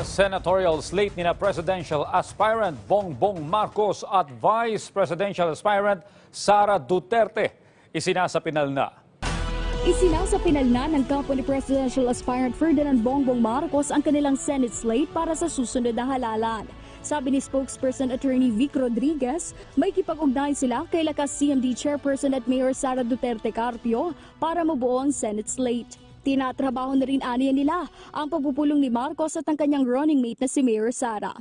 Senatorial slate ni na presidential aspirant Bongbong Marcos at vice presidential aspirant Sara Duterte isinasapinal na. Isinasapinal na ng kampo ni presidential aspirant Ferdinand Bongbong Marcos ang kanilang Senate slate para sa susunod na halalan. Sabi ni spokesperson attorney Vic Rodriguez, may kipag-ugnayan sila kay lakas CMD chairperson at Mayor Sara Duterte Carpio para mabuo ang Senate slate. Tinatrabaho na rin aniya nila ang pagpupulong ni Marcos at ang kanyang running mate na si Mayor Sara.